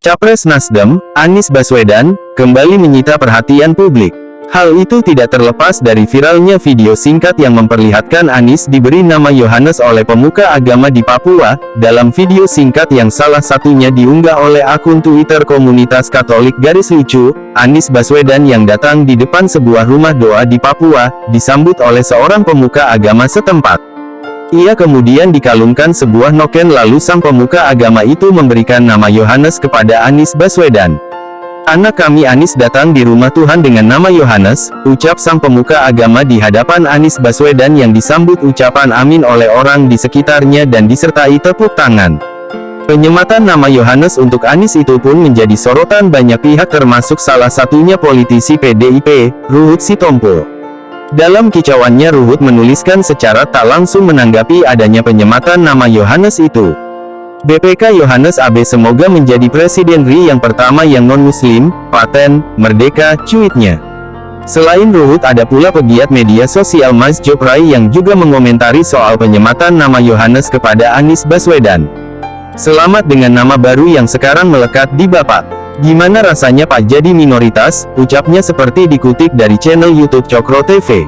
Capres Nasdem, Anies Baswedan, kembali menyita perhatian publik. Hal itu tidak terlepas dari viralnya video singkat yang memperlihatkan Anies diberi nama Yohanes oleh pemuka agama di Papua. Dalam video singkat yang salah satunya diunggah oleh akun Twitter komunitas Katolik garis lucu, Anies Baswedan yang datang di depan sebuah rumah doa di Papua, disambut oleh seorang pemuka agama setempat. Ia kemudian dikalungkan sebuah noken lalu sang pemuka agama itu memberikan nama Yohanes kepada Anies Baswedan. Anak kami Anies datang di rumah Tuhan dengan nama Yohanes, ucap sang pemuka agama di hadapan Anies Baswedan yang disambut ucapan amin oleh orang di sekitarnya dan disertai tepuk tangan. Penyematan nama Yohanes untuk Anies itu pun menjadi sorotan banyak pihak termasuk salah satunya politisi PDIP, Ruhut Sitompul. Dalam kicauannya Ruhut menuliskan secara tak langsung menanggapi adanya penyematan nama Yohanes itu. BPK Yohanes AB semoga menjadi Presiden RI yang pertama yang non-muslim, paten, merdeka, cuitnya. Selain Ruhut ada pula pegiat media sosial Mas Joprai yang juga mengomentari soal penyematan nama Yohanes kepada Anies Baswedan. Selamat dengan nama baru yang sekarang melekat di Bapak. Gimana rasanya Pak jadi minoritas? Ucapnya seperti dikutip dari channel YouTube Cokro TV.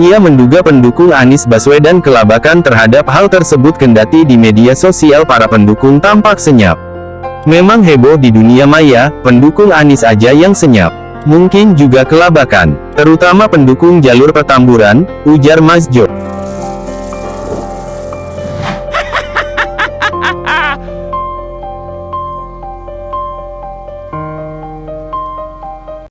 Ia menduga pendukung Anies Baswedan kelabakan terhadap hal tersebut kendati di media sosial para pendukung tampak senyap. Memang heboh di dunia maya, pendukung Anies aja yang senyap. Mungkin juga kelabakan, terutama pendukung jalur petamburan, ujar Mas Jo.